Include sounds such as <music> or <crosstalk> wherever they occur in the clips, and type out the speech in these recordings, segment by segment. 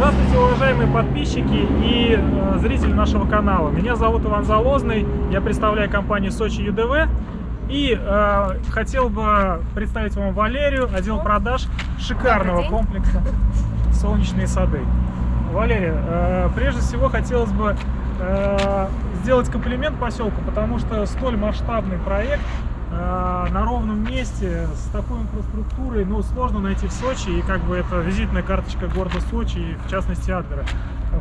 Здравствуйте, уважаемые подписчики и э, зрители нашего канала. Меня зовут Иван Залозный, я представляю компанию Сочи ЮДВ. И э, хотел бы представить вам Валерию, отдел продаж шикарного комплекса «Солнечные сады». Валерия, э, прежде всего хотелось бы э, сделать комплимент поселку, потому что столь масштабный проект на ровном месте с такой инфраструктурой, ну, сложно найти в Сочи, и как бы это визитная карточка города Сочи, и в частности Адлера.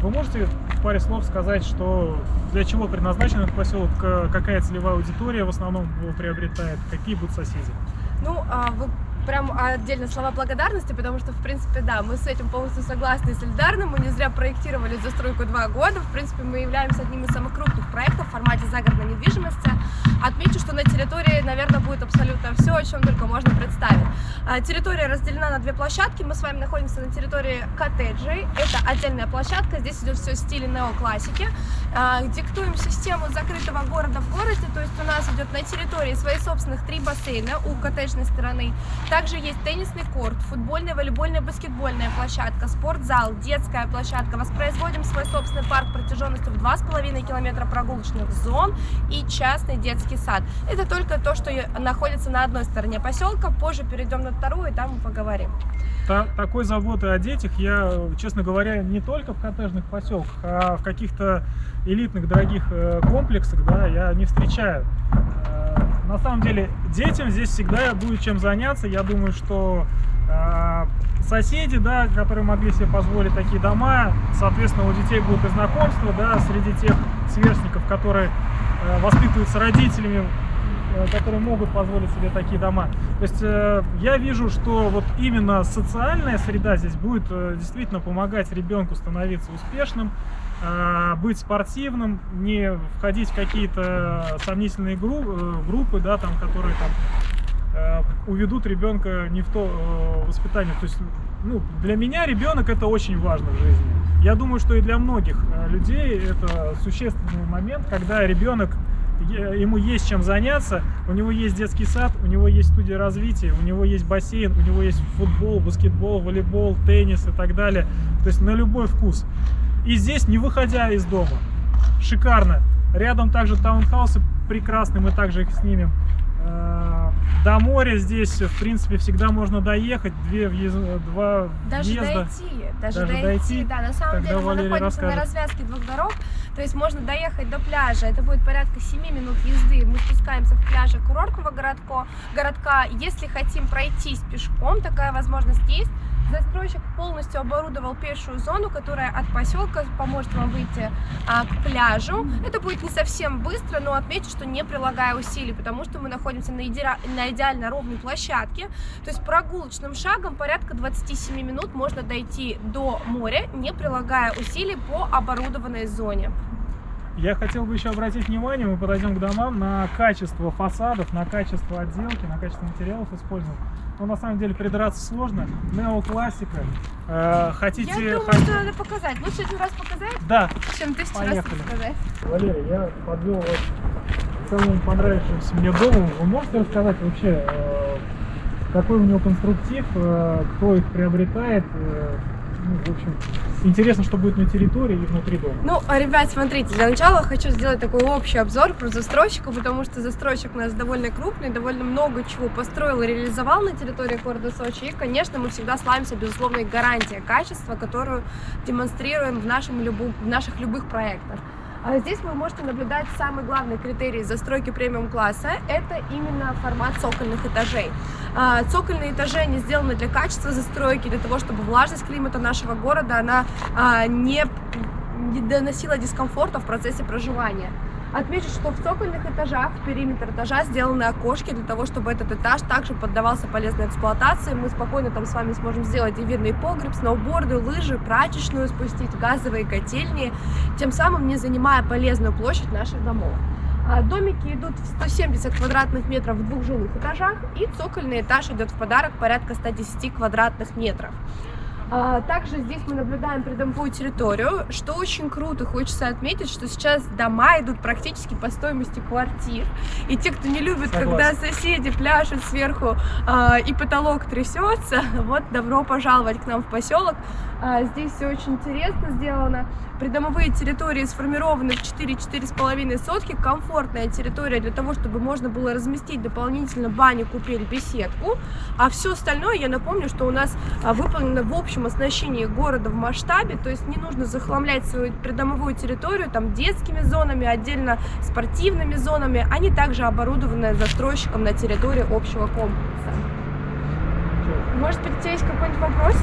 Вы можете в паре слов сказать, что для чего предназначен этот поселок, какая целевая аудитория в основном его приобретает, какие будут соседи? Ну, а вы прям отдельно слова благодарности, потому что, в принципе, да, мы с этим полностью согласны и солидарны. Мы не зря проектировали застройку два года. В принципе, мы являемся одним из самых крупных проектов в формате загородной недвижимости. Отмечу, что на территории, наверное, абсолютно все, о чем только можно представить. А, территория разделена на две площадки. Мы с вами находимся на территории коттеджей. Это отдельная площадка. Здесь идет все в стиле неоклассики. А, диктуем систему закрытого города в городе. То есть у нас идет на территории свои собственных три бассейна у коттеджной стороны. Также есть теннисный корт, футбольная, волейбольная, баскетбольная площадка, спортзал, детская площадка. Воспроизводим свой собственный парк протяженностью в 2,5 километра прогулочных зон и частный детский сад. Это только то, что находится на одной стороне поселка. Позже перейдем на вторую, и там мы поговорим. Та, такой заботы о детях я, честно говоря, не только в коттеджных поселках, а в каких-то элитных дорогих э, комплексах, да, я не встречаю. Э, на самом деле, детям здесь всегда будет чем заняться. Я думаю, что э, соседи, да, которые могли себе позволить такие дома, соответственно, у детей будут и знакомства, да, среди тех сверстников, которые воспитываются родителями, которые могут позволить себе такие дома. То есть э, я вижу, что вот именно социальная среда здесь будет э, действительно помогать ребенку становиться успешным, быть спортивным, не входить в какие-то сомнительные групп, э, группы, да, там, которые там э, уведут ребенка не в то э, воспитание. То есть, ну, для меня ребенок это очень важно в жизни. Я думаю, что и для многих людей это существенный момент, когда ребенок ему есть чем заняться, у него есть детский сад, у него есть студия развития, у него есть бассейн, у него есть футбол, баскетбол, волейбол, теннис и так далее. То есть на любой вкус. И здесь, не выходя из дома. Шикарно. Рядом также таунхаусы прекрасные, мы также их снимем. Э, до моря здесь, в принципе, всегда можно доехать. Две въезд... Два даже въезда. Дойти, даже, даже дойти. дойти. Да, на самом деле мы находимся расскажет. на развязке двух дорог. То есть можно доехать до пляжа. Это будет порядка 7 минут езды. Мы спускаемся в пляже курортного городка. городка. Если хотим пройтись пешком, такая возможность есть. Застройщик полностью оборудовал пешую зону, которая от поселка поможет вам выйти а, к пляжу. Это будет не совсем быстро, но отмечу, что не прилагая усилий, потому что мы находимся на, иде... на идеально ровной площадке. То есть прогулочным шагом порядка 27 минут можно дойти до моря, не прилагая усилий по оборудованной зоне. Я хотел бы еще обратить внимание, мы подойдем к домам, на качество фасадов, на качество отделки, на качество материалов использованных. Но на самом деле придраться сложно. Неоклассика. Э, хотите... Я думаю, что надо показать. Лучше один раз показать, да. чем тысячу Поехали. раз показать. Валерий, я подвел вас к самому понравившемуся мне дому. Вы можете рассказать вообще, э, какой у него конструктив, э, кто их приобретает, э, ну, в общем, интересно, что будет на территории и внутри дома. Ну, а, ребят, смотрите, для начала хочу сделать такой общий обзор про застройщика, потому что застройщик у нас довольно крупный, довольно много чего построил и реализовал на территории города Сочи. И, конечно, мы всегда славимся безусловной гарантией качества, которую демонстрируем в, нашем любу, в наших любых проектах. А здесь вы можете наблюдать самый главный критерий застройки премиум-класса – это именно формат цокольных этажей. А, цокольные этажи, они сделаны для качества застройки, для того, чтобы влажность климата нашего города, она а, не доносила дискомфорта в процессе проживания. Отмечу, что в цокольных этажах, в периметр этажа сделаны окошки для того, чтобы этот этаж также поддавался полезной эксплуатации. Мы спокойно там с вами сможем сделать и видный погреб, сноуборды, лыжи, прачечную спустить, газовые котельни, тем самым не занимая полезную площадь наших домов. А, домики идут в 170 квадратных метров в двух жилых этажах, и цокольный этаж идет в подарок порядка 110 квадратных метров. А, также здесь мы наблюдаем придомовую территорию, что очень круто, хочется отметить, что сейчас дома идут практически по стоимости квартир, и те, кто не любит, Согласен. когда соседи пляшут сверху а, и потолок трясется, <laughs> вот добро пожаловать к нам в поселок. А, здесь все очень интересно сделано. Придомовые территории сформированы в 4-4,5 сотки. Комфортная территория для того, чтобы можно было разместить дополнительно баню, купель, беседку. А все остальное, я напомню, что у нас а, выполнено в общем оснащении города в масштабе. То есть не нужно захламлять свою придомовую территорию там детскими зонами, отдельно спортивными зонами. Они также оборудованы застройщиком на территории общего комплекса. Может быть, у тебя есть какой-нибудь вопрос?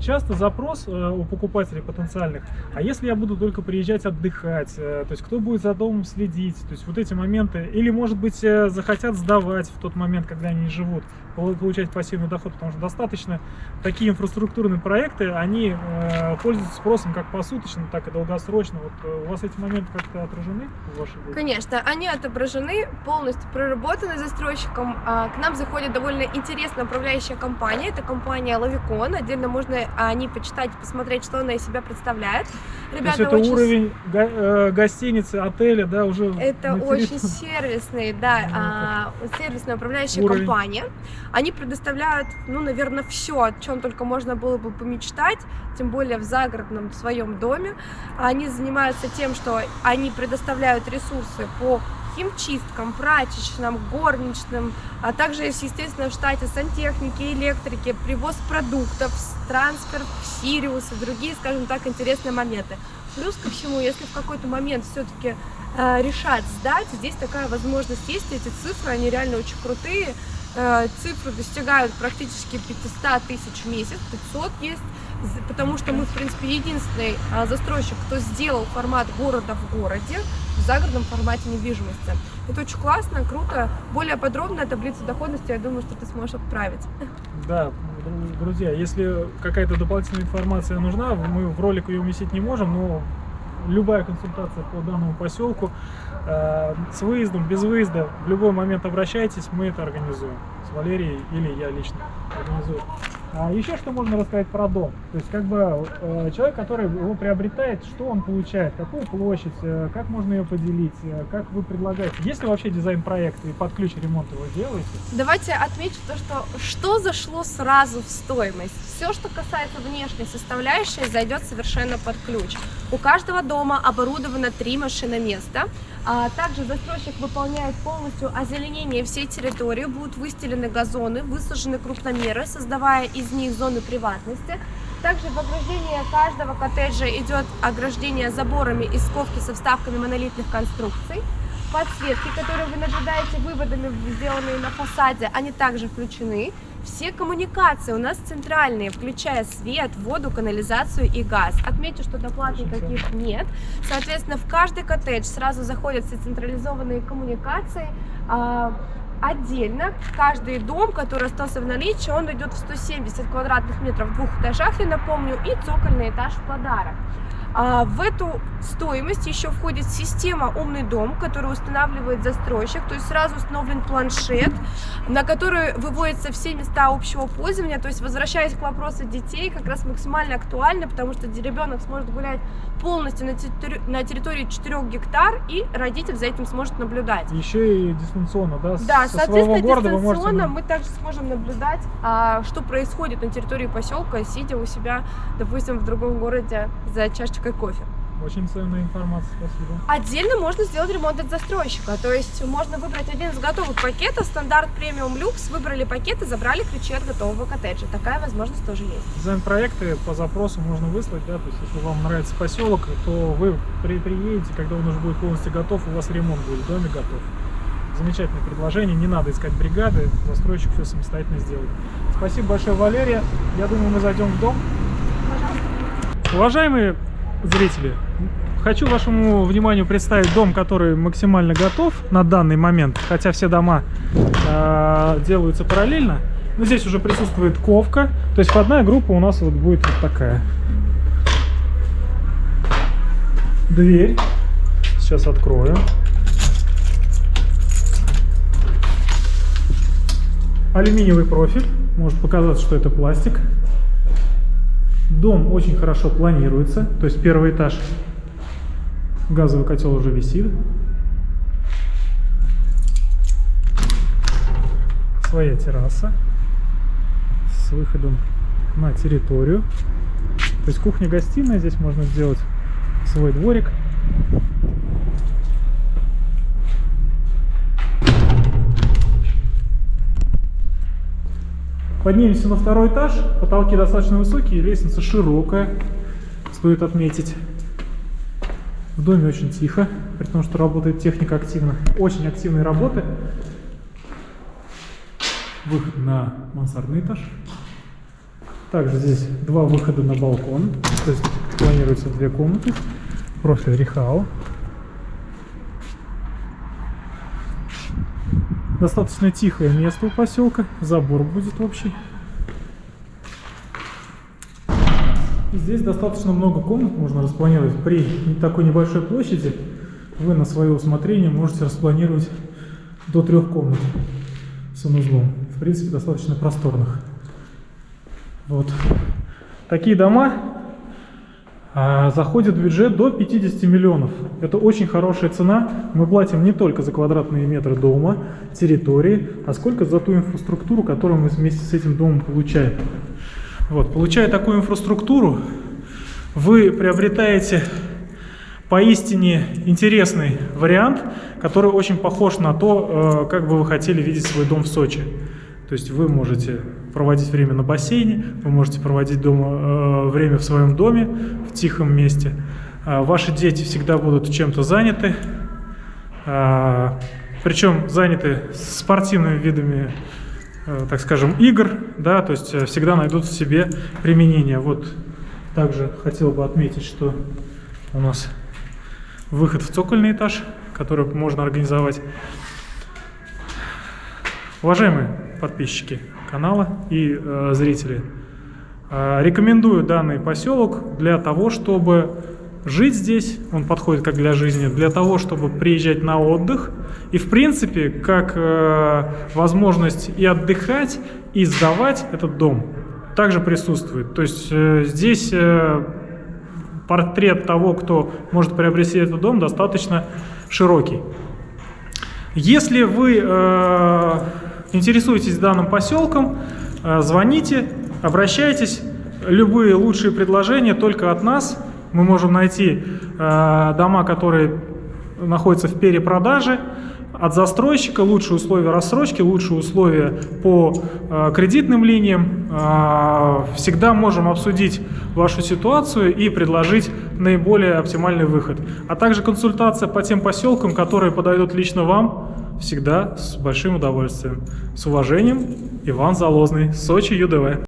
Часто запрос э, у покупателей потенциальных, а если я буду только приезжать отдыхать, э, то есть кто будет за домом следить, то есть вот эти моменты, или может быть э, захотят сдавать в тот момент, когда они живут, получать пассивный доход, потому что достаточно такие инфраструктурные проекты, они э, пользуются спросом как посуточно, так и долгосрочно. Вот э, у вас эти моменты как-то отражены в вашей деятельности? Конечно, они отображены, полностью проработаны застройщиком. А, К нам заходит довольно интересная управляющая компания. Это компания Лавикон. Отдельно можно о ней почитать, посмотреть, что она из себя представляет. То есть Ребята это очень... уровень го- э, гостиницы, отеля, да, уже Это очень сервисный, да, а, сервисная управляющая Уровень. компания. Они предоставляют, ну, наверное, все, о чем только можно было бы помечтать, тем более в загородном своем доме. Они занимаются тем, что они предоставляют ресурсы по химчисткам, прачечным, горничным, а также есть, естественно, в штате сантехники, электрики, привоз продуктов, трансфер Сириус и другие, скажем так, интересные моменты. Плюс ко всему, если в какой-то момент все-таки э, решать сдать, здесь такая возможность есть, эти цифры, они реально очень крутые, цифры достигают практически 500 тысяч в месяц, 500 есть, потому что мы, в принципе, единственный а, застройщик, кто сделал формат города в городе в загородном формате недвижимости. Это очень классно, круто. Более подробная таблица доходности, я думаю, что ты сможешь отправить. Да, дру- друзья, если какая-то дополнительная информация нужна, мы в ролик ее уместить не можем, но любая консультация по данному поселку э, с выездом, без выезда, в любой момент обращайтесь, мы это организуем. С Валерией или я лично организую. А еще что можно рассказать про дом? То есть как бы э, человек, который его приобретает, что он получает, какую площадь, э, как можно ее поделить, э, как вы предлагаете? Есть ли вообще дизайн-проект и под ключ ремонт его делаете? Давайте отмечу то, что что зашло сразу в стоимость. Все, что касается внешней составляющей, зайдет совершенно под ключ. У каждого дома оборудовано три машиноместа. А также застройщик выполняет полностью озеленение всей территории, будут выстелены газоны, высажены крупномеры, создавая из них зоны приватности. Также в ограждении каждого коттеджа идет ограждение заборами из ковки со вставками монолитных конструкций. Подсветки, которые вы наблюдаете выводами, сделанные на фасаде, они также включены. Все коммуникации у нас центральные, включая свет, воду, канализацию и газ. Отмечу, что доплат никаких нет. Соответственно, в каждый коттедж сразу заходят все централизованные коммуникации. А, Отдельно каждый дом, который остался в наличии, он идет в 170 квадратных метров в двух этажах, я напомню, и цокольный этаж в подарок. А, В эту стоимость еще входит система «Умный дом», которую устанавливает застройщик, то есть сразу установлен планшет, на который выводятся все места общего пользования, то есть возвращаясь к вопросу детей, как раз максимально актуально, потому что ребенок сможет гулять полностью на территории, на территории 4 гектар, и родитель за этим сможет наблюдать. Еще и дистанционно, да? Да, со соответственно, города вы можете дистанционно мы также сможем наблюдать, а, что происходит на территории поселка, сидя у себя, допустим, в другом городе за чашечкой кофе. Очень ценная информация, спасибо. Отдельно можно сделать ремонт от застройщика, то есть можно выбрать один из готовых пакетов, стандарт премиум люкс, выбрали пакет и забрали ключи от готового коттеджа. Такая возможность тоже есть. Дизайн-проекты по запросу можно выслать, да, то есть если вам нравится поселок, то вы при, приедете, когда он уже будет полностью готов, у вас ремонт будет в доме готов. Замечательное предложение, не надо искать бригады, застройщик все самостоятельно сделает. Спасибо большое, Валерия. Я думаю, мы зайдем в дом. Уважаемые зрители, хочу вашему вниманию представить дом, который максимально готов на данный момент, хотя все дома э, делаются параллельно. Но здесь уже присутствует ковка, то есть входная группа у нас вот будет вот такая. Дверь. Сейчас открою. Алюминиевый профиль. Может показаться, что это пластик. Дом очень хорошо планируется, то есть первый этаж газовый котел уже висит. Своя терраса с выходом на территорию. То есть кухня-гостиная, здесь можно сделать свой дворик. Поднимемся на второй этаж. Потолки достаточно высокие, лестница широкая, стоит отметить. В доме очень тихо, при том, что работает техника активно. Очень активные работы. Выход на мансардный этаж. Также здесь два выхода на балкон. То есть планируется две комнаты. Профиль Рихау. Достаточно тихое место у поселка. Забор будет общий. Здесь достаточно много комнат можно распланировать. При такой небольшой площади вы на свое усмотрение можете распланировать до трех комнат санузлом. В принципе, достаточно просторных. Вот. Такие дома а, заходят в бюджет до 50 миллионов. Это очень хорошая цена. Мы платим не только за квадратные метры дома, территории, а сколько за ту инфраструктуру, которую мы вместе с этим домом получаем. Вот. Получая такую инфраструктуру, вы приобретаете поистине интересный вариант, который очень похож на то, э, как бы вы хотели видеть свой дом в Сочи. То есть вы можете проводить время на бассейне, вы можете проводить дома, э, время в своем доме, в тихом месте. Э, ваши дети всегда будут чем-то заняты, э, причем заняты спортивными видами, так скажем, игр, да, то есть всегда найдут в себе применение. Вот также хотел бы отметить, что у нас выход в цокольный этаж, который можно организовать. Уважаемые подписчики канала и э, зрители, э, рекомендую данный поселок для того, чтобы жить здесь, он подходит как для жизни, для того, чтобы приезжать на отдых и, в принципе, как э, возможность и отдыхать, и сдавать этот дом также присутствует. То есть э, здесь э, портрет того, кто может приобрести этот дом, достаточно широкий. Если вы э, интересуетесь данным поселком, э, звоните, обращайтесь. Любые лучшие предложения только от нас. Мы можем найти э, дома, которые находятся в перепродаже, от застройщика, лучшие условия рассрочки, лучшие условия по э, кредитным линиям. Всегда можем обсудить вашу ситуацию и предложить наиболее оптимальный выход. А также консультация по тем поселкам, которые подойдут лично вам, всегда с большим удовольствием. С уважением, Иван Залозный, Сочи ЮДВ.